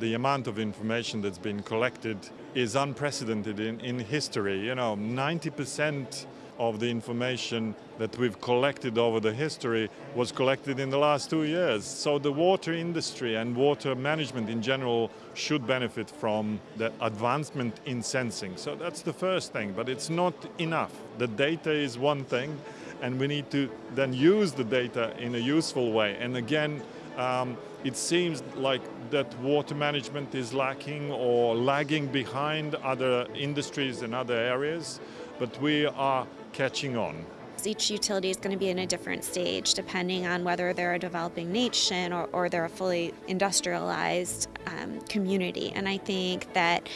The amount of information that's been collected is unprecedented in, in history. You know, 90% of the information that we've collected over the history was collected in the last two years. So the water industry and water management in general should benefit from the advancement in sensing. So that's the first thing, but it's not enough. The data is one thing, and we need to then use the data in a useful way. And again, um, it seems like that water management is lacking or lagging behind other industries and other areas, but we are catching on. Each utility is going to be in a different stage depending on whether they're a developing nation or, or they're a fully industrialized um, community. And I think that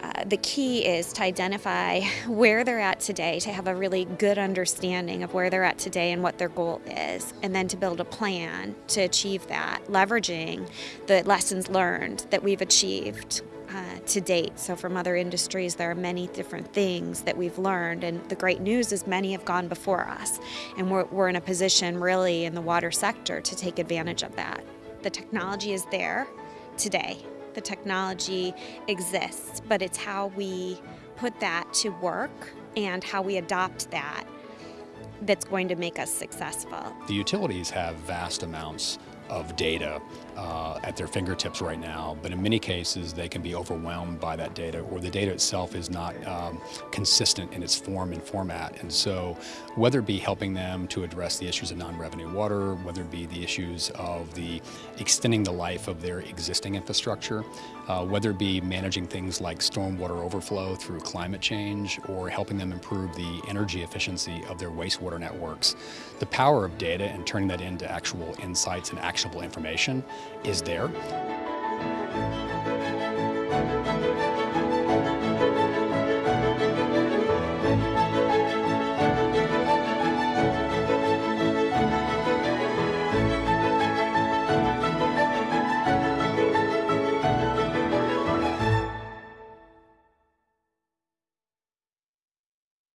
uh, the key is to identify where they're at today, to have a really good understanding of where they're at today and what their goal is, and then to build a plan to achieve that, leveraging the lessons learned that we've achieved uh, to date. So from other industries, there are many different things that we've learned, and the great news is many have gone before us, and we're, we're in a position really in the water sector to take advantage of that. The technology is there today. The technology exists, but it's how we put that to work and how we adopt that that's going to make us successful. The utilities have vast amounts of data uh, at their fingertips right now, but in many cases they can be overwhelmed by that data or the data itself is not um, consistent in its form and format. And so whether it be helping them to address the issues of non-revenue water, whether it be the issues of the extending the life of their existing infrastructure, uh, whether it be managing things like stormwater overflow through climate change or helping them improve the energy efficiency of their wastewater networks, the power of data and turning that into actual insights and actionable information is there.